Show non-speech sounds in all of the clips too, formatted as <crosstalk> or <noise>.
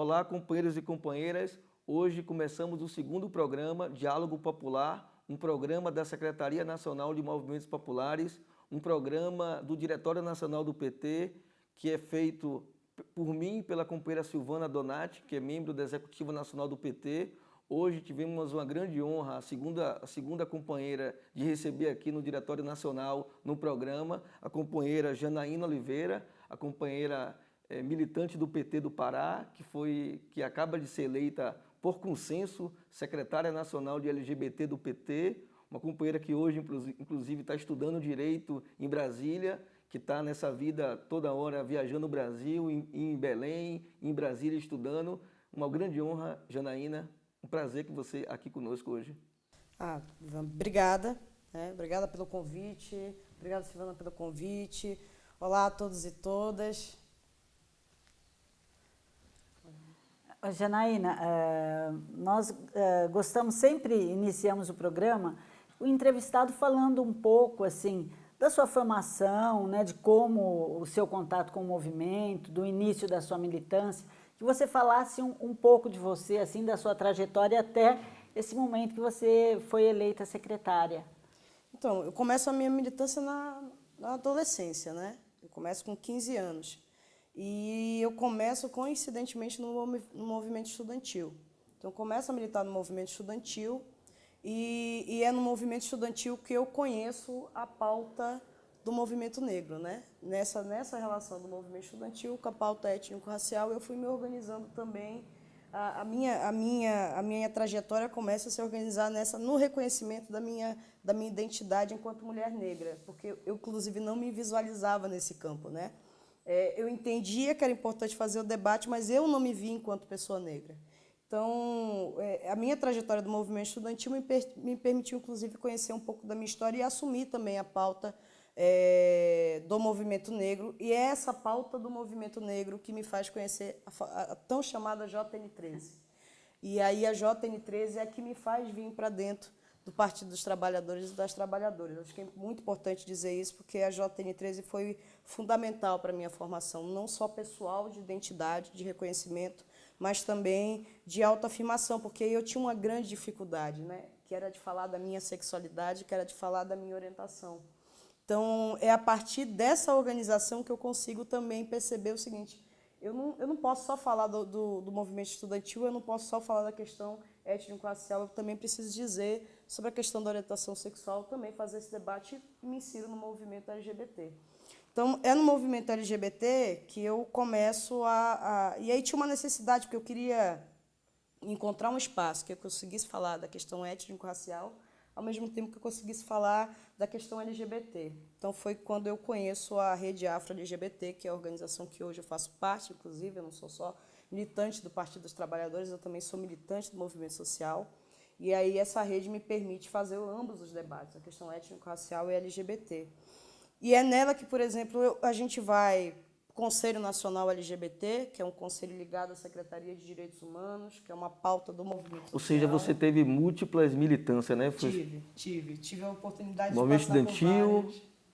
Olá, companheiros e companheiras. Hoje começamos o segundo programa, Diálogo Popular, um programa da Secretaria Nacional de Movimentos Populares, um programa do Diretório Nacional do PT, que é feito por mim pela companheira Silvana Donati, que é membro da Executiva Nacional do PT. Hoje tivemos uma grande honra, a segunda, a segunda companheira, de receber aqui no Diretório Nacional, no programa, a companheira Janaína Oliveira, a companheira é, militante do PT do Pará, que, foi, que acaba de ser eleita por consenso secretária nacional de LGBT do PT, uma companheira que hoje, inclusive, está estudando Direito em Brasília, que está nessa vida toda hora viajando o Brasil, em, em Belém, em Brasília estudando. Uma grande honra, Janaína, um prazer que você aqui conosco hoje. Ah, obrigada, né? obrigada pelo convite, obrigada Silvana pelo convite. Olá a todos e todas. Janaína, eh, nós eh, gostamos, sempre iniciamos o programa, o entrevistado falando um pouco assim da sua formação, né, de como o seu contato com o movimento, do início da sua militância, que você falasse um, um pouco de você, assim, da sua trajetória até esse momento que você foi eleita secretária. Então, eu começo a minha militância na, na adolescência, né? Eu começo com 15 anos. E eu começo coincidentemente no, movimento estudantil. Então, eu começo a militar no movimento estudantil e, e, é no movimento estudantil que eu conheço a pauta do movimento negro. Né? Nessa, nessa relação do movimento estudantil com a pauta étnico-racial, eu fui me organizando também. A, a, minha, a, minha, a minha trajetória começa a se organizar nessa, no reconhecimento da minha, da minha identidade enquanto mulher negra, porque eu, inclusive, não me visualizava nesse campo. Né? É, eu entendia que era importante fazer o debate, mas eu não me vi enquanto pessoa negra. Então, é, a minha trajetória do movimento estudantil me, per, me, permitiu, inclusive, conhecer um pouco da minha história e assumir também a pauta é, do movimento negro. E é essa pauta do movimento negro que me faz conhecer a, a tão chamada JN13. E aí a JN13 é a que me faz vir para dentro do Partido dos Trabalhadores e das Trabalhadoras. Acho que é muito importante dizer isso, porque a JN13 foi fundamental para a minha formação, não só pessoal, de identidade, de reconhecimento, mas também de autoafirmação, porque eu tinha uma grande dificuldade, né? que era de falar da minha sexualidade, que era de falar da minha orientação. Então, é a partir dessa organização que eu consigo também perceber o seguinte, eu não, eu não posso só falar do, do, do movimento estudantil, eu não posso só falar da questão étnico-racial, eu também preciso dizer sobre a questão da orientação sexual, também fazer esse debate e me insiro no movimento LGBT. Então, é no movimento LGBT que eu começo a, a... E aí tinha uma necessidade, porque eu queria encontrar um espaço que eu conseguisse falar da questão étnico-racial, ao mesmo tempo que eu conseguisse falar da questão LGBT. Então, foi quando eu conheço a Rede Afro-LGBT, que é a organização que hoje eu faço parte, inclusive, eu não sou só militante do Partido dos Trabalhadores, eu também sou militante do movimento social. E aí essa rede me permite fazer ambos os debates, a questão étnico-racial e LGBT. E é nela que, por exemplo, a gente vai Conselho Nacional LGBT, que é um conselho ligado à Secretaria de Direitos Humanos, que é uma pauta do movimento social. Ou seja, você teve múltiplas militâncias, né? Foi... Tive, tive. Tive a oportunidade movimento de passar estudantil,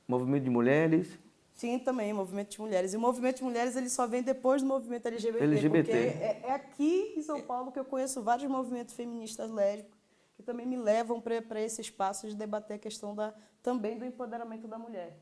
movimento de mulheres. Sim, também, movimento de mulheres. E o movimento de mulheres ele só vem depois do movimento LGBT. LGBT. Porque é, é aqui em São Paulo que eu conheço vários movimentos feministas lésbicos que também me levam para esse espaço de debater a questão da, também do empoderamento da mulher.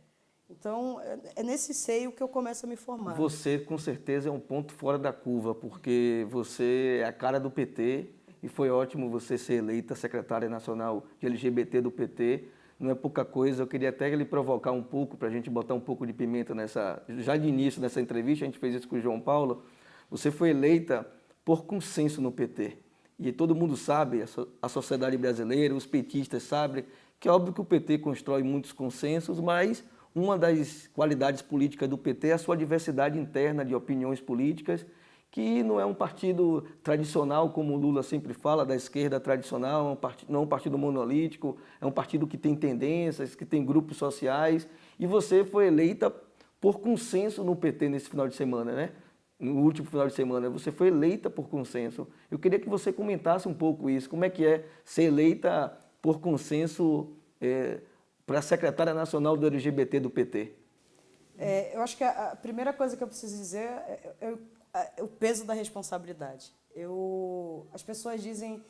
Então, é, é nesse seio que eu começo a me formar. Você, com certeza, é um ponto fora da curva, porque você é a cara do PT e foi ótimo você ser eleita secretária nacional de LGBT do PT não é pouca coisa. Eu queria até lhe provocar um pouco, para a gente botar um pouco de pimenta nessa... Já de início nessa entrevista, a gente fez isso com o João Paulo. Você foi eleita por consenso no PT. E todo mundo sabe, a sociedade brasileira, os petistas sabem, que é óbvio que o PT constrói muitos consensos, mas uma das qualidades políticas do PT é a sua diversidade interna de opiniões políticas que não é um partido tradicional, como o Lula sempre fala, da esquerda tradicional, é não é um partido monolítico, é um partido que tem tendências, que tem grupos sociais, e você foi eleita por consenso no PT nesse final de semana, né? no último final de semana, você foi eleita por consenso. Eu queria que você comentasse um pouco isso, como é que é ser eleita por consenso é, para a secretária nacional do LGBT do PT? É, eu acho que a, primeira coisa que eu preciso dizer é, é o peso da responsabilidade. Eu, as pessoas dizem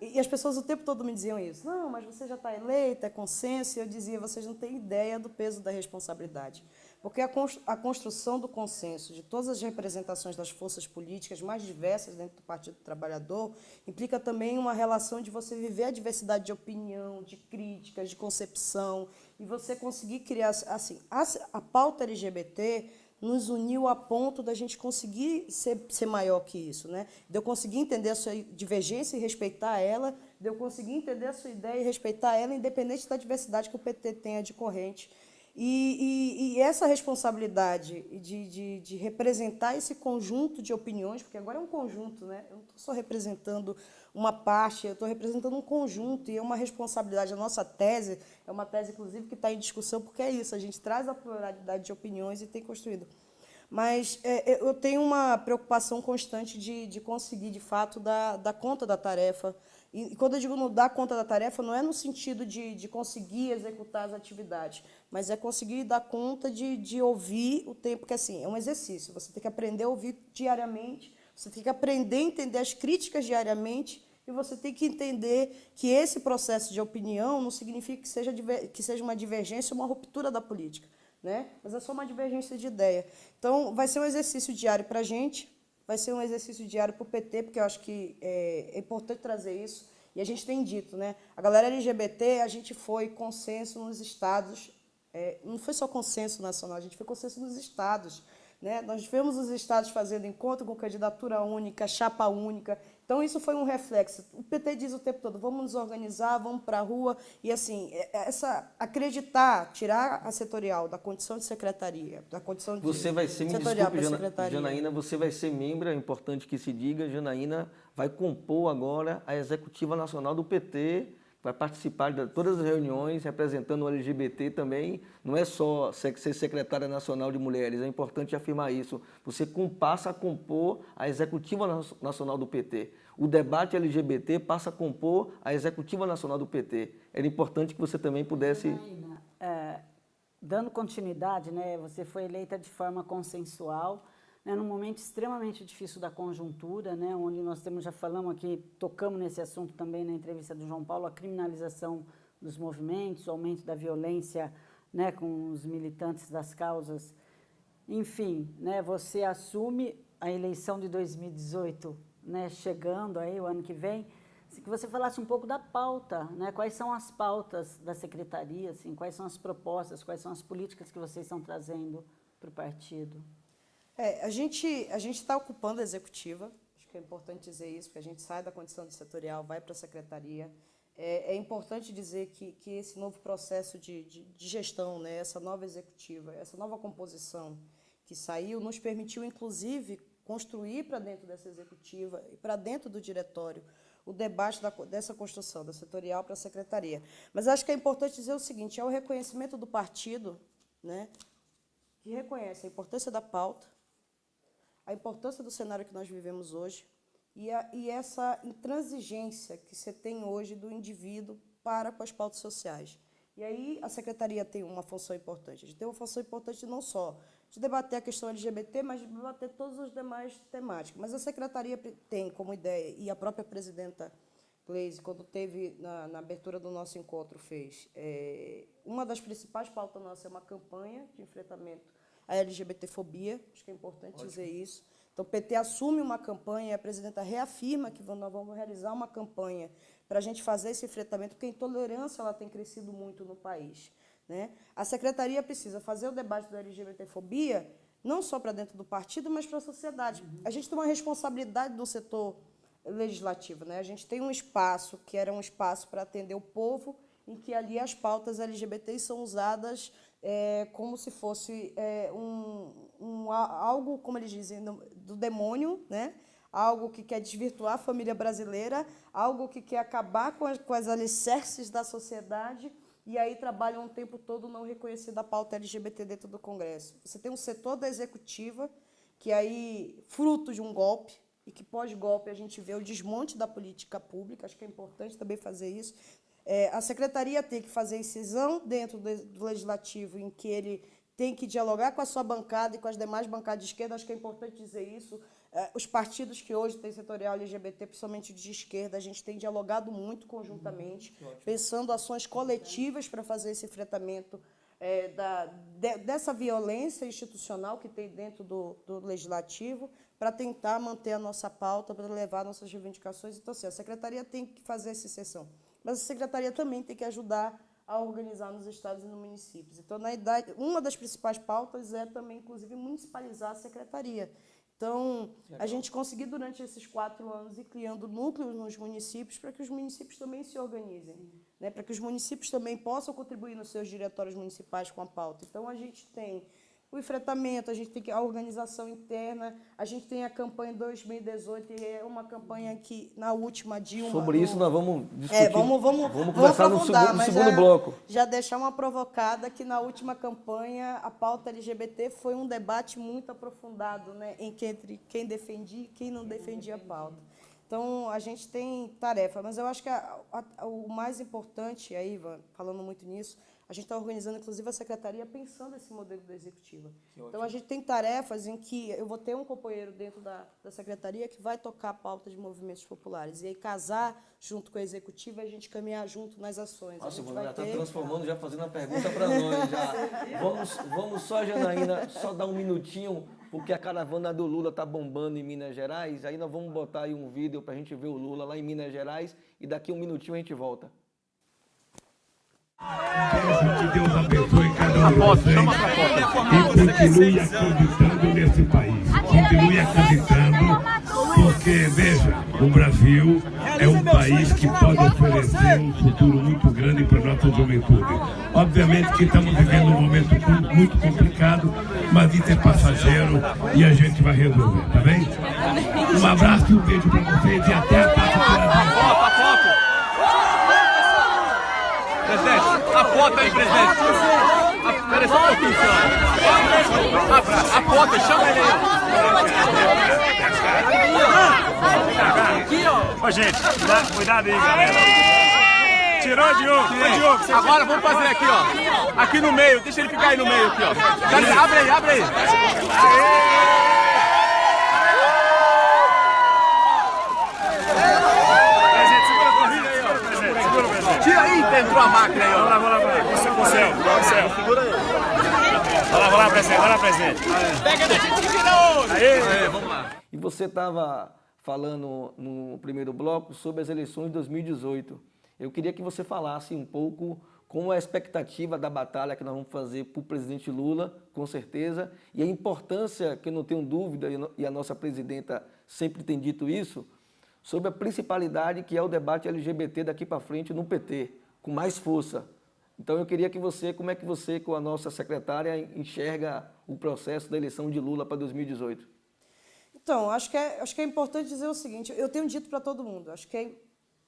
e, as pessoas o tempo todo me diziam isso. Não, mas você já está eleita, é consenso. E eu dizia, vocês não têm ideia do peso da responsabilidade. Porque a construção do consenso de todas as representações das forças políticas mais diversas dentro do Partido Trabalhador implica também uma relação de você viver a diversidade de opinião, de críticas, de concepção, e você conseguir criar, assim, a, pauta LGBT nos uniu a ponto da gente conseguir ser, ser maior que isso, né? De eu conseguir entender a sua divergência e respeitar ela, de eu conseguir entender a sua ideia e respeitar ela, independente da diversidade que o PT tenha de corrente. E, e, e essa responsabilidade de, de, de, representar esse conjunto de opiniões, porque agora é um conjunto, né? eu não estou só representando uma parte, eu estou representando um conjunto e é uma responsabilidade. A nossa tese é uma tese, inclusive, que está em discussão, porque é isso, a gente traz a pluralidade de opiniões e tem construído. Mas é, eu tenho uma preocupação constante de, de conseguir, de fato, dar, dar conta da tarefa, e quando eu digo não dar conta da tarefa, não é no sentido de, de conseguir executar as atividades, mas é conseguir dar conta de, de ouvir o tempo, que assim, é um exercício. Você tem que aprender a ouvir diariamente, você tem que aprender a entender as críticas diariamente, e você tem que entender que esse processo de opinião não significa que seja, que seja uma divergência, uma ruptura da política, né? mas é só uma divergência de ideia. Então, vai ser um exercício diário para a gente, vai ser um exercício diário para o PT, porque eu acho que é, é, importante trazer isso. E a gente tem dito, né? A galera LGBT, a gente foi consenso nos estados, é, não foi só consenso nacional, a gente foi consenso nos estados. Né? Nós vemos os estados fazendo encontro com candidatura única, chapa única. Então, isso foi um reflexo. O PT diz o tempo todo, vamos nos organizar, vamos para a rua. E, assim, é, é essa, acreditar, tirar a setorial da condição de secretaria, da condição de Você vai ser, me desculpe, Jana, Janaína, você vai ser membro, é importante que se diga, Janaína vai compor agora a executiva nacional do PT, vai participar de todas as reuniões representando o LGBT também. Não é só ser secretária nacional de mulheres, é importante afirmar isso. Você passa a compor a executiva nacional do PT. O debate LGBT passa a compor a executiva nacional do PT. Era importante que você também pudesse... É, dando continuidade, né, você foi eleita de forma consensual, né, num momento extremamente difícil da conjuntura, né, onde nós temos, já falamos aqui, tocamos nesse assunto também na entrevista do João Paulo, a criminalização dos movimentos, o aumento da violência né, com os militantes das causas. Enfim, né, você assume a eleição de 2018 né, chegando aí, o ano que vem, que você falasse um pouco da pauta, né? quais são as pautas da secretaria, assim, quais são as propostas, quais são as políticas que vocês estão trazendo para o partido. É, a gente a está ocupando a executiva, acho que é importante dizer isso, porque a gente sai da condição de setorial, vai para a secretaria. É, é, importante dizer que, que esse novo processo de, de, de gestão, né, essa nova executiva, essa nova composição que saiu, nos permitiu, inclusive, construir para dentro dessa executiva e para dentro do diretório o debate da, dessa construção, da setorial para a secretaria. Mas acho que é importante dizer o seguinte, é o reconhecimento do partido, né, que reconhece a importância da pauta, a importância do cenário que nós vivemos hoje e, a, e essa intransigência que você tem hoje do indivíduo para com as pautas sociais. E aí a secretaria tem uma função importante. A gente tem uma função importante não só de debater a questão LGBT, mas de debater todas as demais temáticas. Mas a secretaria tem como ideia, e a própria presidenta Gleisi, quando teve na, na abertura do nosso encontro, fez, é, uma das principais pautas nossas é uma campanha de enfrentamento a LGBTfobia, acho que é importante Ótimo. dizer isso. Então, o PT assume uma campanha e a presidenta reafirma que nós vamos realizar uma campanha para a gente fazer esse enfrentamento, porque a intolerância ela tem crescido muito no país. Né? A secretaria precisa fazer o debate da LGBTfobia não só para dentro do partido, mas para a sociedade. Uhum. A gente tem uma responsabilidade do setor legislativo. Né? A gente tem um espaço que era um espaço para atender o povo, em que ali as pautas LGBTs são usadas é, como se fosse é, um, um, algo, como eles dizem, do demônio, né? algo que quer desvirtuar a família brasileira, algo que quer acabar com as, com as alicerces da sociedade e aí trabalham o tempo todo não reconhecendo a pauta LGBT dentro do Congresso. Você tem um setor da executiva que aí, fruto de um golpe, e que pós-golpe a gente vê o desmonte da política pública, acho que é importante também fazer isso, é, a secretaria tem que fazer incisão dentro do legislativo, em que ele tem que dialogar com a sua bancada e com as demais bancadas de esquerda, acho que é importante dizer isso. É, os partidos que hoje têm setorial LGBT, principalmente de esquerda, a gente tem dialogado muito conjuntamente, uhum. pensando ações coletivas para fazer esse enfrentamento é, da, de, dessa violência institucional que tem dentro do, do legislativo, para tentar manter a nossa pauta, para levar nossas reivindicações. Então, assim, a secretaria tem que fazer essa sessão, mas a secretaria também tem que ajudar a organizar nos estados e nos municípios. Então, na idade, uma das principais pautas é também, inclusive, municipalizar a secretaria. Então, a gente conseguiu, durante esses quatro anos, ir criando núcleos nos municípios para que os municípios também se organizem, né? para que os municípios também possam contribuir nos seus diretórios municipais com a pauta. Então, a gente tem o enfrentamento, a gente tem a organização interna, a gente tem a campanha 2018, e é uma campanha que, na última Dilma... Sobre isso nós vamos discutir, é, vamos, vamos, vamos conversar no segundo, no segundo já, bloco. Já deixar uma provocada que na última campanha a pauta LGBT foi um debate muito aprofundado né, entre quem defendia e quem não defendia a pauta. Então, a gente tem tarefa, mas eu acho que a, a, o mais importante, aí, Ivan, falando muito nisso, a gente está organizando, inclusive, a secretaria pensando esse modelo da executiva. Então, a gente tem tarefas em que eu vou ter um companheiro dentro da, da secretaria que vai tocar a pauta de movimentos populares. E aí, casar junto com a executiva e a gente caminhar junto nas ações. Nossa, você já está transformando, já fazendo uma pergunta <laughs> para nós. Já. vamos, vamos só, Janaína, só dar um minutinho, porque a caravana do Lula está bombando em Minas Gerais. Aí nós vamos botar aí um vídeo para a gente ver o Lula lá em Minas Gerais e daqui um minutinho a gente volta. Que Deus abençoe cada um de vocês e continue acreditando nesse país. Continue acreditando, porque, veja, o Brasil é um país que pode oferecer um futuro muito grande para a nossa juventude. Obviamente que estamos vivendo um momento muito complicado, mas isso é passageiro e a gente vai resolver, tá bem? Um abraço e um beijo para vocês e até a próxima. Presidente, a foto aí, presidente. Espera só um pouquinho, senhora. A, a foto, chama ele aí. Aqui, ó. Ô, gente, cuidado, cuidado aí, galera. Tirou de tirou de um. Agora vamos fazer aqui, ó. Aqui no meio, deixa ele ficar aí no meio, aqui, ó. Abre aí, abre aí. Aê! Entrou a máquina aí, ó. Vamos lá, vamos lá, vamos lá. Com o céu, com o céu. Segura aí. Vai lá, vai lá, presidente, vai lá, presidente. Pega da gente que vira Aê, vamos lá. E você estava falando no primeiro bloco sobre as eleições de 2018. Eu queria que você falasse um pouco como é a expectativa da batalha que nós vamos fazer para o presidente Lula, com certeza, e a importância, que eu não tenho dúvida, e a nossa presidenta sempre tem dito isso, sobre a principalidade que é o debate LGBT daqui para frente no PT com mais força. Então eu queria que você, como é que você com a nossa secretária enxerga o processo da eleição de Lula para 2018? Então, acho que é, acho que é importante dizer o seguinte, eu tenho dito para todo mundo, acho que é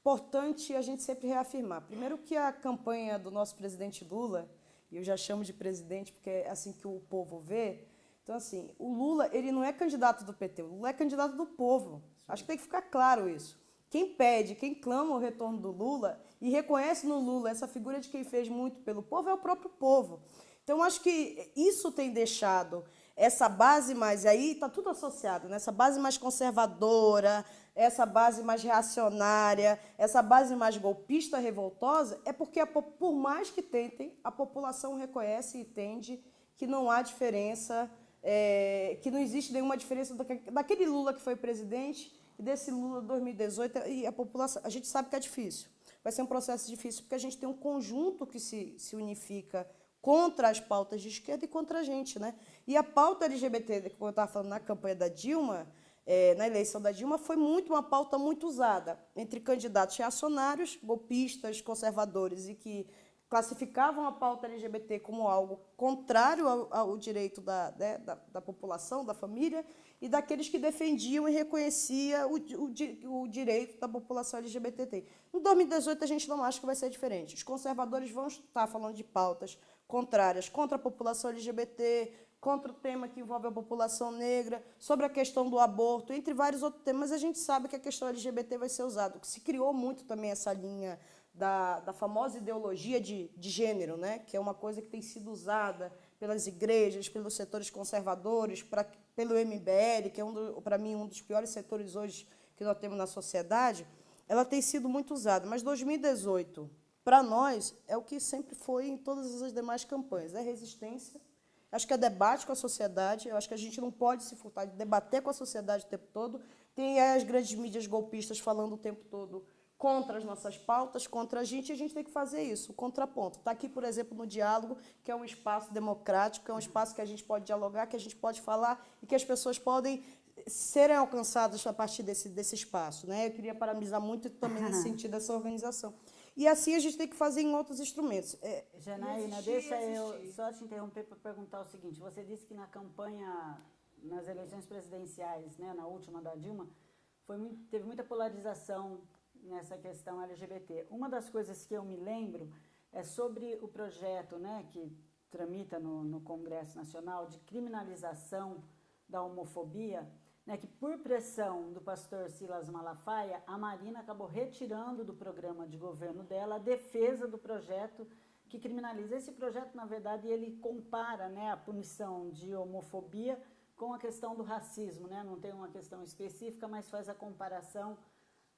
importante a gente sempre reafirmar. Primeiro que a campanha do nosso presidente Lula, e eu já chamo de presidente porque é assim que o povo vê, então assim, o Lula, ele não é candidato do PT, o Lula é candidato do povo. Acho que tem que ficar claro isso. Quem pede, quem clama o retorno do Lula e reconhece no Lula essa figura de quem fez muito pelo povo é o próprio povo. Então, acho que isso tem deixado essa base mais, aí está tudo associado, né? essa base mais conservadora, essa base mais reacionária, essa base mais golpista, revoltosa, é porque, a, por mais que tentem, a população reconhece e entende que não há diferença, é, que não existe nenhuma diferença daquele Lula que foi presidente desse Lula 2018 e a população. A gente sabe que é difícil. Vai ser um processo difícil porque a gente tem um conjunto que se, se unifica contra as pautas de esquerda e contra a gente. Né? E a pauta LGBT, como eu estava falando na campanha da Dilma, é, na eleição da Dilma, foi muito uma pauta muito usada entre candidatos reacionários, golpistas, conservadores e que classificavam a pauta LGBT como algo contrário ao, ao direito da, né, da, da, população, da família, e daqueles que defendiam e reconheciam o, o, o direito da população LGBT. Em 2018, a gente não acha que vai ser diferente. Os conservadores vão estar falando de pautas contrárias contra a população LGBT, contra o tema que envolve a população negra, sobre a questão do aborto, entre vários outros temas, a gente sabe que a questão LGBT vai ser usada. Se criou muito também essa linha da, da famosa ideologia de, de gênero, né? que é uma coisa que tem sido usada pelas igrejas, pelos setores conservadores, pra, pelo MBL, que é, um para mim, um dos piores setores hoje que nós temos na sociedade, ela tem sido muito usada. Mas 2018, para nós, é o que sempre foi em todas as demais campanhas, é resistência, acho que é debate com a sociedade, eu acho que a gente não pode se furtar de debater com a sociedade o tempo todo, tem as grandes mídias golpistas falando o tempo todo contra as nossas pautas, contra a gente, e a gente tem que fazer isso, o contraponto. Está aqui, por exemplo, no diálogo, que é um espaço democrático, é um espaço que a gente pode dialogar, que a gente pode falar e que as pessoas podem serem alcançadas a partir desse, desse espaço. Né? Eu queria parabenizar muito também nesse sentido dessa organização. E assim a gente tem que fazer em outros instrumentos. É, Janaína, deixa eu só te interromper para perguntar o seguinte. Você disse que na campanha nas eleições presidenciais, né, na última da Dilma, foi muito, teve muita polarização nessa questão LGBT. Uma das coisas que eu me lembro é sobre o projeto né, que tramita no, no Congresso Nacional de criminalização da homofobia, né, que por pressão do pastor Silas Malafaia, a Marina acabou retirando do programa de governo dela a defesa do projeto que criminaliza. Esse projeto, na verdade, ele compara né, a punição de homofobia com a questão do racismo, né? não tem uma questão específica, mas faz a comparação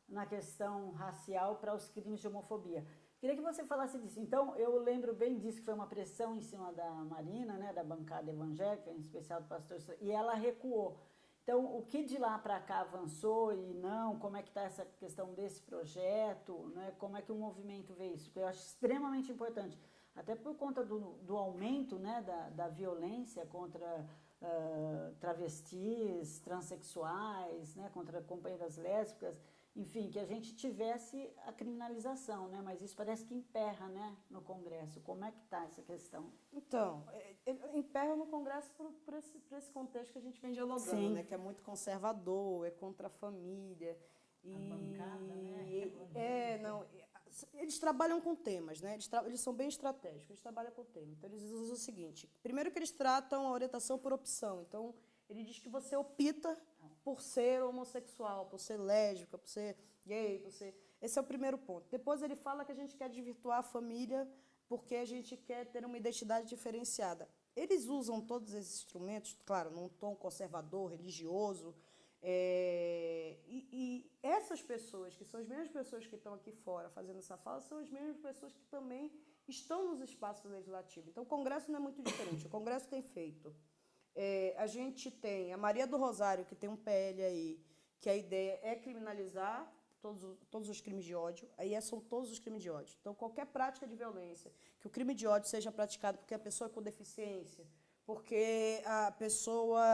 na questão racial para os crimes de homofobia. Queria que você falasse disso. Então, eu lembro bem disso, que foi uma pressão em cima da Marina, né, da bancada evangélica, em especial do pastor, e ela recuou. Então, o que de lá para cá avançou e não? Como é que está essa questão desse projeto? Né? Como é que o movimento vê isso? Porque eu acho extremamente importante, até por conta do, do aumento né, da, da violência contra uh, travestis, transexuais, né, contra companheiras lésbicas, enfim, que a gente tivesse a criminalização, né? Mas isso parece que emperra, né, no Congresso. Como é que está essa questão? Então, é, é, emperra no Congresso por, por, esse, por esse contexto que a gente vem dialogando, Sim. né? Que é muito conservador, é contra a família. E... A bancada, né? É, não, eles trabalham com temas, né? Eles, eles, são bem estratégicos, eles trabalham com temas. Então, eles usam o seguinte: primeiro, que eles tratam a orientação por opção. Então, ele diz que você opta por ser homossexual, por ser lésbica, por ser gay, por ser. Esse é o primeiro ponto. Depois, ele fala que a gente quer desvirtuar a família porque a gente quer ter uma identidade diferenciada. Eles usam todos esses instrumentos, claro, num tom conservador, religioso, é, e, e, essas pessoas, que são as mesmas pessoas que estão aqui fora fazendo essa fala, são as mesmas pessoas que também estão nos espaços legislativos. Então, o Congresso não é muito diferente. O Congresso tem feito. É, a gente tem a Maria do Rosário, que tem um PL aí, que a ideia é criminalizar todos, todos os crimes de ódio. Aí é, são todos os crimes de ódio. Então, qualquer prática de violência, que o crime de ódio seja praticado porque a pessoa é com deficiência, porque a pessoa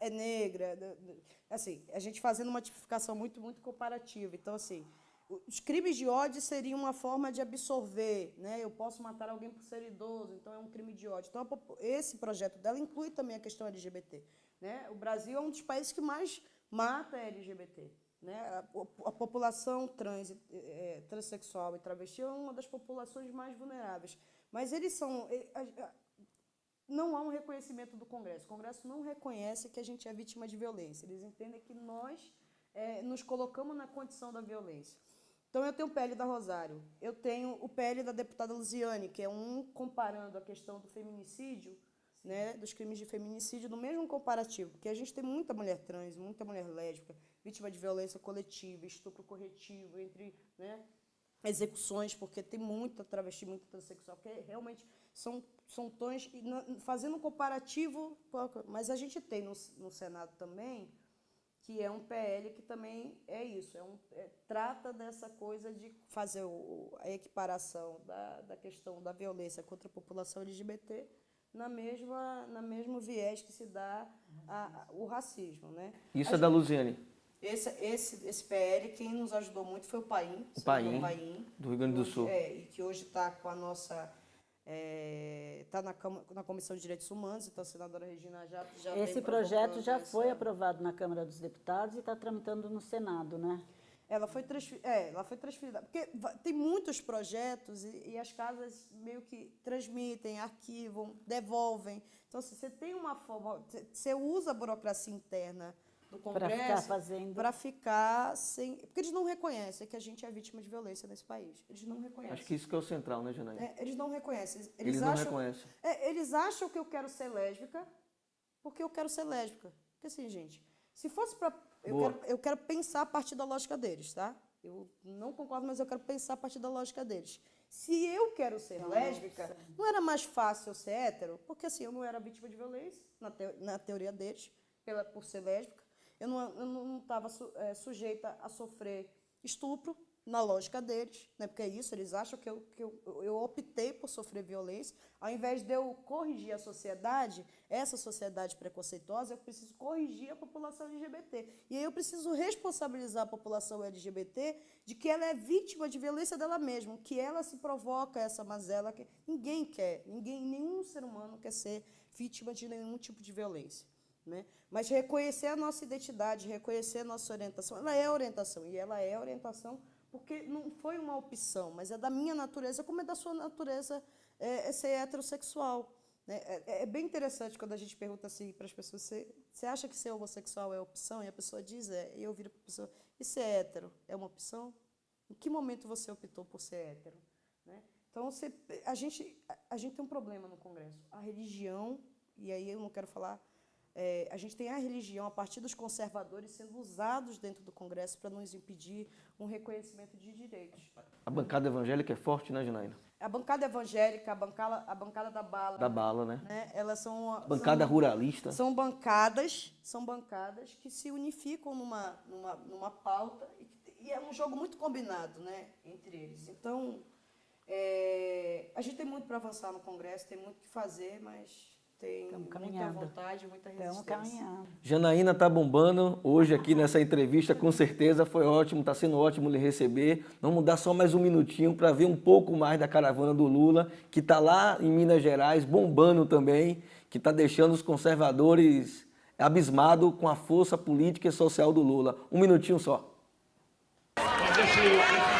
é negra. Assim, a gente fazendo uma tipificação muito, muito comparativa. Então, assim, os crimes de ódio seriam uma forma de absorver, né? Eu posso matar alguém por ser idoso, então é um crime de ódio. Então, esse projeto dela inclui também a questão LGBT. Né? O Brasil é um dos países que mais mata LGBT. Né? A, a população trans, é, transexual e travesti é uma das populações mais vulneráveis. Mas eles são não há um reconhecimento do Congresso. O Congresso não reconhece que a gente é vítima de violência. Eles entendem que nós é, nos colocamos na condição da violência. Então, eu tenho o PL da Rosário, eu tenho o PL da deputada Luziane, que é um comparando a questão do feminicídio, né, dos crimes de feminicídio, no mesmo comparativo, porque a gente tem muita mulher trans, muita mulher lésbica, vítima de violência coletiva, estupro corretivo, entre né, execuções, porque tem muita travesti, muita transexual, que realmente são, são tons, fazendo um comparativo, mas a gente tem no, no Senado também, que é um PL que também é isso, é um, é, trata dessa coisa de fazer o, a equiparação da, da questão da violência contra a população LGBT na mesma, na mesmo viés que se dá a, a, o racismo. Né? Isso a é da Luziane? Esse, esse, esse PL, quem nos ajudou muito foi o Paim. O Paim, Paim do Rio Grande do Sul. É, e que hoje está com a nossa está é, tá na, na Comissão de Direitos Humanos, então a senadora Regina já, já Esse projeto já foi aprovado na Câmara dos Deputados e está tramitando no Senado, né? Ela foi, transferida, é, ela foi transferida, porque tem muitos projetos e, e, as casas meio que transmitem, arquivam, devolvem. Então, se você tem uma forma, você usa a burocracia interna do Congresso ficar fazendo. para ficar sem. Porque eles não reconhecem que a gente é vítima de violência nesse país. Eles não reconhecem. Acho que isso que é o central, né, Janaína? É, eles não reconhecem. Eles, Eles não acham, reconhecem. é, eles acham que eu quero ser lésbica porque eu quero ser lésbica. Porque assim, gente, se fosse para. Eu quero, eu quero pensar a partir da lógica deles, tá? Eu não concordo, mas eu quero pensar a partir da lógica deles. Se eu quero ser lésbica, não era mais fácil eu ser hétero? Porque assim, eu não era vítima de violência, na, teo- na teoria deles, pela, por ser lésbica. Eu não estava sujeita a sofrer estupro, na lógica deles, né? porque é isso, eles acham que, eu, que eu, eu optei por sofrer violência. Ao invés de eu corrigir a sociedade, essa sociedade preconceituosa, eu preciso corrigir a população LGBT. E aí eu preciso responsabilizar a população LGBT de que ela é vítima de violência dela mesma, que ela se provoca essa mazela que ninguém quer, ninguém, nenhum ser humano quer ser vítima de nenhum tipo de violência. Né? Mas reconhecer a nossa identidade, reconhecer a nossa orientação, ela é orientação, e ela é orientação porque não foi uma opção, mas é da minha natureza, como é da sua natureza é, é ser heterossexual. Né? É, é bem interessante quando a gente pergunta assim para as pessoas, você, acha que ser homossexual é opção? E a pessoa diz, é. E eu viro para a pessoa, e ser hétero é uma opção? Em que momento você optou por ser hétero? Né? Então, você, a, gente, a gente tem um problema no Congresso. A religião, e aí eu não quero falar é, a gente tem a religião, a partir dos conservadores, sendo usados dentro do Congresso para nos impedir um reconhecimento de direitos. A bancada evangélica é forte, né, Janaína? A bancada evangélica, a bancada, a bancada da bala. Da bala, né? né? Elas são. Bancada são, ruralista. São bancadas, são bancadas que se unificam numa, numa, numa pauta e, e é um jogo muito combinado né, entre eles. Então, é, a gente tem muito para avançar no Congresso, tem muito que fazer, mas tem muita vontade, muita resistência. Estamos caminhando. Janaína tá bombando hoje aqui nessa entrevista, com certeza foi ótimo, está sendo ótimo lhe receber. Vamos dar só mais um minutinho para ver um pouco mais da caravana do Lula, que está lá em Minas Gerais, bombando também, que está deixando os conservadores abismados com a força política e social do Lula. Um minutinho só. Mas deixa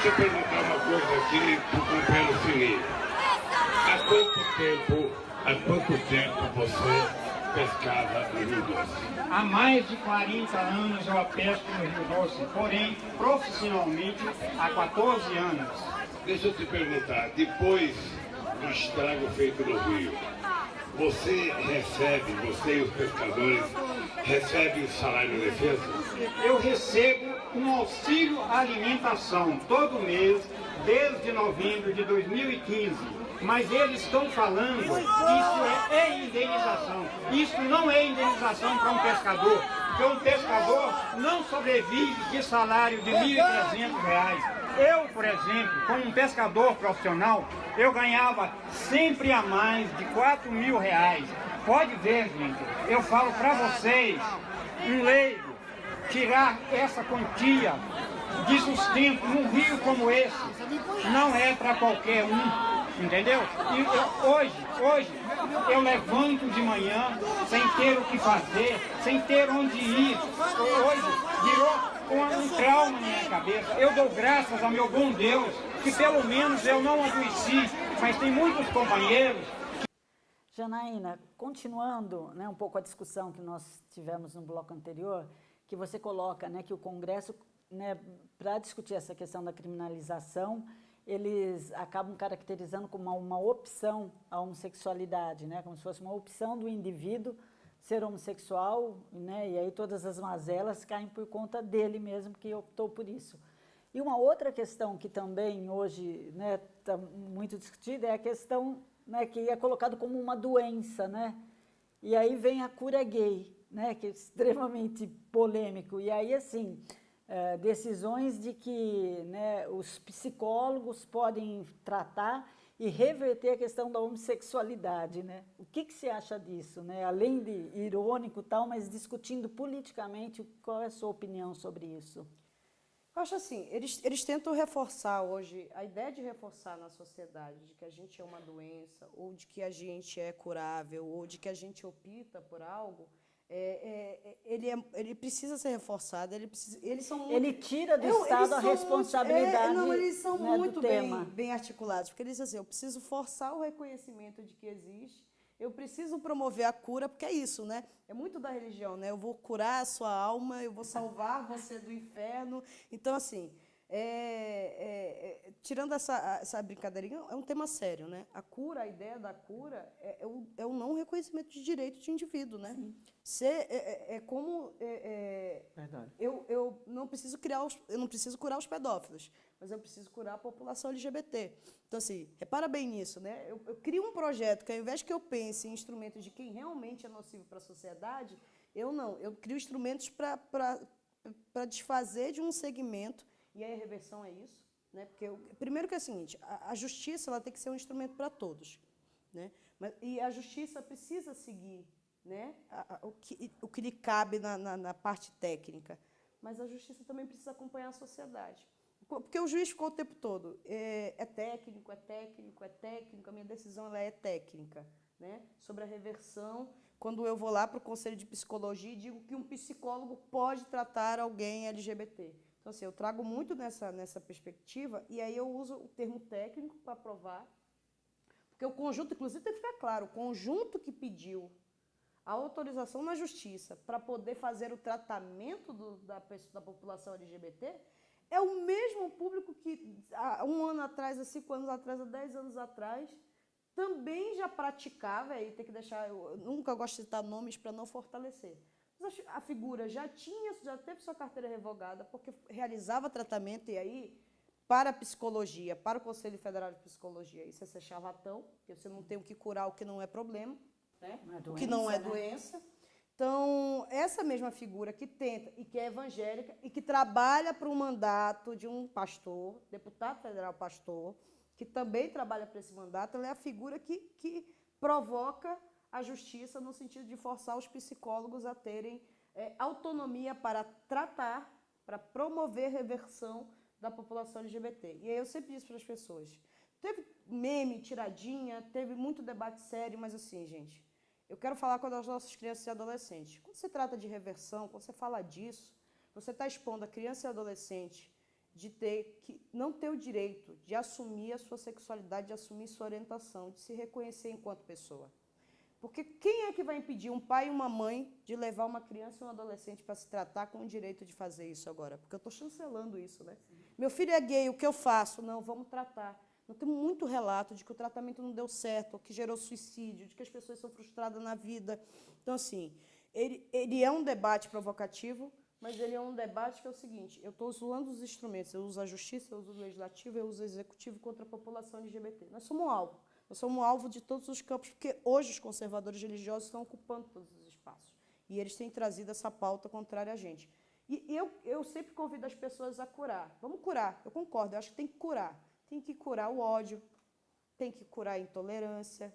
Deixa eu perguntar uma coisa aqui pro companheiro Felipe. Há quanto tempo, há quanto tempo você pescava no Rio Doce? Há mais de 40 anos eu pesco no Rio Doce, porém, profissionalmente, há 14 anos. Deixa eu te perguntar, depois do estrago feito no Rio, você recebe, você e os pescadores, recebem salário de defesa? Eu recebo um auxílio alimentação todo mês, desde novembro de 2015. Mas eles estão falando que isso é, é indenização. Isso não é indenização para um pescador, porque um pescador não sobrevive de salário de R$ 1.300. Eu, por exemplo, como um pescador profissional, eu ganhava sempre a mais de 4 mil reais. Pode ver, gente, eu falo para vocês, um leigo, tirar essa quantia de sustento num rio como esse não é para qualquer um, entendeu? E eu, hoje, hoje, eu levanto de manhã sem ter o que fazer, sem ter onde ir. Hoje virou um, um trauma na minha cabeça. Eu dou graças ao meu bom Deus que pelo menos eu não adoeci, mas tem muitos companheiros Janaína, continuando né, um pouco a discussão que nós tivemos no bloco anterior, que você coloca né, que o Congresso, né, para discutir essa questão da criminalização, eles acabam caracterizando como uma, uma opção a homossexualidade, né, como se fosse uma opção do indivíduo ser homossexual, né, e aí todas as mazelas caem por conta dele mesmo que optou por isso. E uma outra questão que também hoje está né, tá muito discutida é a questão né, que é colocado como uma doença, né? E aí vem a cura gay, né, que é extremamente polêmico. E aí, assim, é, decisões de que né, os psicólogos podem tratar e reverter a questão da homossexualidade, né? O que, que você acha disso, né? Além de irônico tal, mas discutindo politicamente, qual é a sua opinião sobre isso? Eu acho assim, eles, eles tentam reforçar hoje, a ideia de reforçar na sociedade de que a gente é uma doença, ou de que a gente é curável, ou de que a gente opta por algo, é, é, ele, é, ele precisa ser reforçado, ele precisa, eles são muito, Ele tira do Eu- Estado a são responsabilidade, Muito, é, não, eles são né, muito bem, bem articulados, porque eles dizem assim, eu preciso forçar o reconhecimento de que existe, eu preciso promover a cura, porque é isso, né? É muito da religião, né? Eu vou curar a sua alma, eu vou salvar você do inferno. Então, assim, é, é, é, tirando essa, essa brincadeirinha, é um tema sério, né? A cura, a ideia da cura é, é o, é o não reconhecimento de direito de indivíduo, né? Ser, é, é- como Verdade. eu, eu não preciso criar os, eu não preciso curar os pedófilos, mas eu preciso curar a população LGBT. Então assim, repara bem nisso, né? Eu, eu crio um projeto que ao invés que eu pense em instrumentos de quem realmente é nocivo para a sociedade, eu não, eu crio instrumentos para desfazer de um segmento e a reversão é isso, né? Porque eu- primeiro que é o seguinte, a, a justiça ela tem que ser um instrumento para todos, né? Mas, e a justiça precisa seguir né, a- a- o, que, o que lhe cabe na, na, na parte técnica. Mas a justiça também precisa acompanhar a sociedade. Porque o juiz ficou o tempo todo, é, é técnico, é técnico, é técnico, a minha decisão ela é técnica. Né? Sobre a reversão, quando eu vou lá para o Conselho de Psicologia e digo que um psicólogo pode tratar alguém LGBT. Então, assim, eu trago muito nessa, nessa perspectiva e aí eu uso o termo técnico para provar porque o conjunto, inclusive, tem que ficar claro, o conjunto que pediu a autorização na justiça para poder fazer o tratamento do- da, da população LGBT é o mesmo público que há um ano atrás, há cinco anos atrás, há dez anos atrás, também já praticava, aí tem que deixar, eu nunca gosto de citar nomes para não fortalecer. Mas a, figura já tinha, já teve sua carteira revogada, porque realizava tratamento, e aí para a psicologia, para o Conselho Federal de Psicologia, isso é ser charlatão, porque você não tem o que curar o que não é problema, né? Não é o que não é doença, né? doença. Então, essa mesma figura que tenta e que é evangélica e que trabalha para um mandato de um pastor, deputado federal pastor, que também trabalha para esse mandato, ela é a figura que, que provoca a justiça no sentido de forçar os psicólogos a terem eh, autonomia para tratar, para promover reversão da população LGBT. E aí eu sempre disse para as pessoas, teve meme, tiradinha, teve muito debate sério, mas assim, gente, eu quero falar com as nossas crianças e adolescentes. Quando se trata de reversão, quando você fala disso, você está expondo a criança e adolescente de ter que não ter o direito de assumir a sua sexualidade, de assumir sua orientação, de se reconhecer enquanto pessoa. Porque quem é que vai impedir um pai e uma mãe de levar uma criança e um adolescente para se tratar com o direito de fazer isso agora? Porque eu estou chancelando isso, né? Meu filho é gay, o que eu faço? Não, vamos tratar. Não tem muito relato de que o tratamento não deu certo, ou que gerou suicídio, de que as pessoas são frustradas na vida. Então, assim, ele, ele é um debate provocativo, mas ele é um debate que é o seguinte: eu estou usando os instrumentos, eu uso a justiça, eu uso o legislativo, eu uso o executivo contra a população LGBT. Nós somos alvo. Nós somos um alvo de todos os campos, porque hoje os conservadores religiosos estão ocupando todos os espaços. E eles têm trazido essa pauta contrária a gente. E eu, eu sempre convido as pessoas a curar. Vamos curar, eu concordo, eu acho que tem que curar. Tem que curar o ódio, tem que curar a intolerância,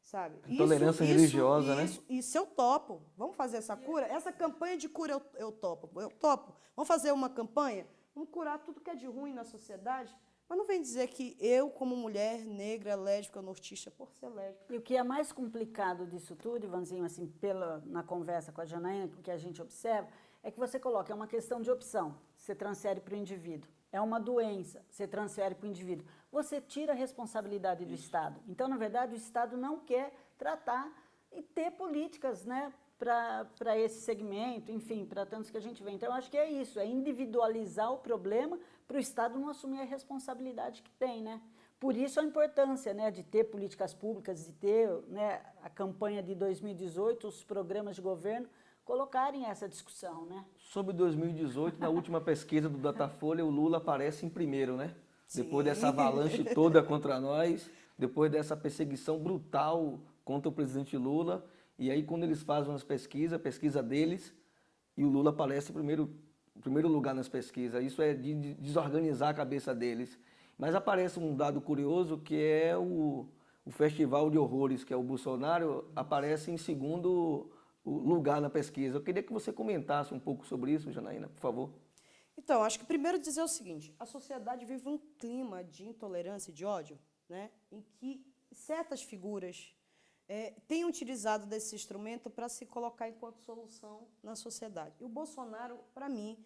sabe? Intolerância religiosa, né? isso, Isso eu topo. Vamos fazer essa cura? Essa campanha de cura eu, eu topo. Eu topo. Vamos fazer uma campanha? Vamos curar tudo que é de ruim na sociedade? Mas não vem dizer que eu, como mulher negra, lésbica, nortista, por ser lésbica, E o que é mais complicado disso tudo, Ivanzinho, assim, pela, na conversa com a Janaína, que a gente observa, é que você coloca, é uma questão de opção, você transfere para o indivíduo. É uma doença, você transfere para o indivíduo. Você tira a responsabilidade do Estado. Então, na verdade, o Estado não quer tratar e ter políticas né, para esse segmento, enfim, para tantos que a gente vê. Então, eu acho que é isso, é individualizar o problema para o Estado não assumir a responsabilidade que tem, né? Por isso a importância né, de ter políticas públicas, de ter né, a campanha de 2018, os programas de governo colocarem essa discussão, né? Sobre 2018, na última pesquisa do Datafolha, o Lula aparece em primeiro, né? Depois dessa avalanche toda contra nós, depois dessa perseguição brutal contra o presidente Lula, e aí quando eles fazem as pesquisas, a pesquisa deles, e o Lula aparece em primeiro, primeiro lugar nas pesquisas. Isso é de de desorganizar a cabeça deles. Mas aparece um dado curioso que é o, o Festival de Horrores, que é o Bolsonaro, aparece em segundo lugar na pesquisa. Eu queria que você comentasse um pouco sobre isso, Janaína, por favor. Então, acho que primeiro dizer o seguinte: a sociedade vive um clima de intolerância e de ódio, né, em que certas figuras é, tem utilizado desse instrumento para se colocar enquanto solução na sociedade. E o Bolsonaro, para mim,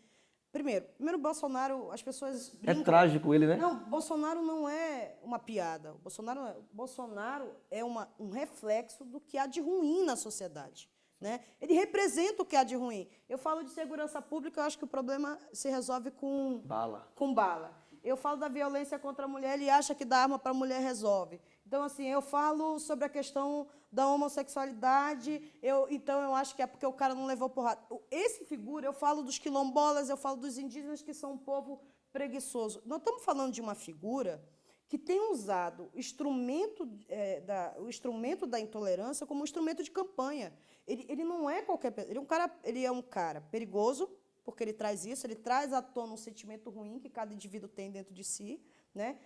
primeiro, primeiro Bolsonaro, as pessoas É brincam- trágico ele, né? Não, Bolsonaro não é uma piada. O Bolsonaro, Bolsonaro é uma, um reflexo do que há de ruim na sociedade. Né? Ele representa o que há de ruim. Eu falo de segurança pública, eu acho que o problema se resolve com Bala. com bala. Eu falo da violência contra a mulher, ele acha que dar arma para a mulher resolve. Então, assim, eu falo sobre a questão da homossexualidade, eu, então eu acho que é porque o cara não levou porrada. Esse figura, eu falo dos quilombolas, eu falo dos indígenas, que são um povo preguiçoso. Nós estamos falando de uma figura que tem usado instrumento, eh, da, o instrumento da intolerância como um instrumento de campanha. Ele, ele não é qualquer pe- ele é um cara ele é um cara perigoso porque ele traz isso ele traz à tona um sentimento ruim que cada indivíduo tem dentro de si né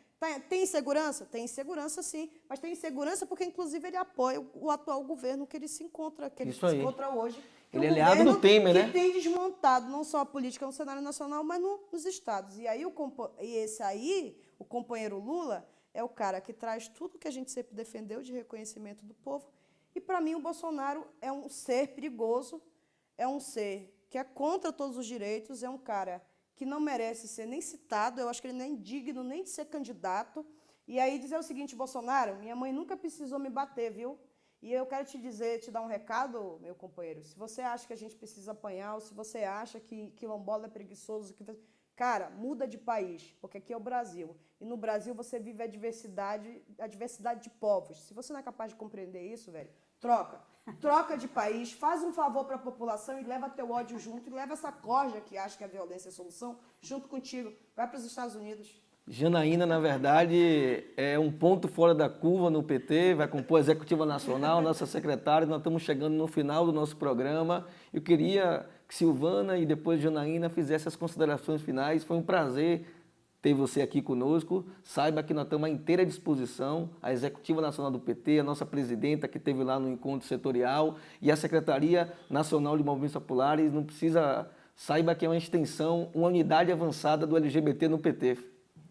tem insegurança? Tem insegurança sim. Mas tem insegurança porque inclusive ele apoia o, atual governo que ele se encontra que ele Isso se aí. encontra hoje. Que Ele é aliado do Temer, que né? tem desmontado não só a política no cenário nacional mas no- nos estados. E aí o e esse aí o companheiro Lula é o cara que traz tudo que a gente sempre defendeu de reconhecimento do povo. E para mim o Bolsonaro é um ser perigoso, é um ser que é contra todos os direitos, é um cara que não merece ser nem citado, eu acho que ele não é indigno nem de ser candidato. E aí dizer o seguinte, Bolsonaro, minha mãe nunca precisou me bater, viu? E eu quero te dizer, te dar um recado, meu companheiro. Se você acha que a gente precisa apanhar, ou se você acha que quilombola é preguiçoso, que Cara, muda de país, porque aqui é o Brasil. E no Brasil você vive a diversidade, a diversidade de povos. Se você não é capaz de compreender isso, velho, troca. Troca de país, faz um favor para a população e leva teu ódio junto e leva essa corja que acha que a violência é a solução junto contigo. Vai para os Estados Unidos. Janaína, na verdade, é um ponto fora da curva no PT, vai compor a Executiva Nacional, <laughs> nossa secretária. Nós estamos chegando no final do nosso programa. Eu queria que Silvana e depois Janaína fizessem as considerações finais. Foi um prazer ter você aqui conosco. Saiba que nós estamos à inteira disposição, a Executiva Nacional do PT, a nossa presidenta que esteve lá no encontro setorial e a Secretaria Nacional de Movimentos Populares. Não precisa... Saiba que é uma extensão, uma unidade avançada do LGBT no PT.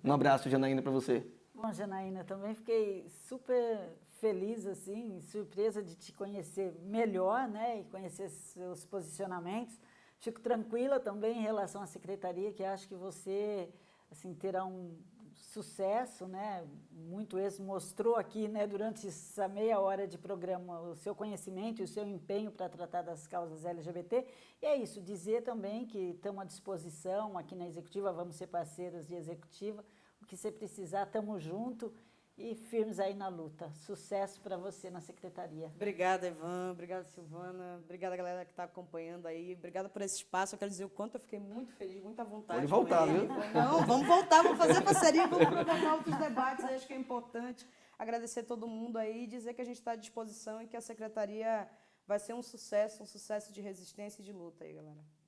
Um abraço, Janaína, para você. Bom, Janaína, também fiquei super feliz, assim, surpresa de te conhecer melhor, né, e conhecer seus posicionamentos. Fico tranquila também em relação à secretaria, que acho que você, assim, terá um sucesso, né, muito êxito, mostrou aqui, né, durante essa meia hora de programa o seu conhecimento e o seu empenho para tratar das causas LGBT. E é isso, dizer também que estamos à disposição aqui na Executiva, vamos ser parceiras de Executiva, o que você precisar, estamos juntos e firmes aí na luta. Sucesso para você na Secretaria. Obrigada, Ivan. Obrigada, Silvana. Obrigada, galera que está acompanhando aí. Obrigada por esse espaço. Eu quero dizer o quanto eu fiquei muito feliz, muita vontade. Pode voltar, viu? Não, vamos voltar, vamos fazer parceria, vamos <laughs> provocar outros debates. Acho que é importante agradecer todo mundo aí e dizer que a gente está à disposição e que a secretaria vai ser um sucesso, um sucesso de resistência e de luta aí, galera.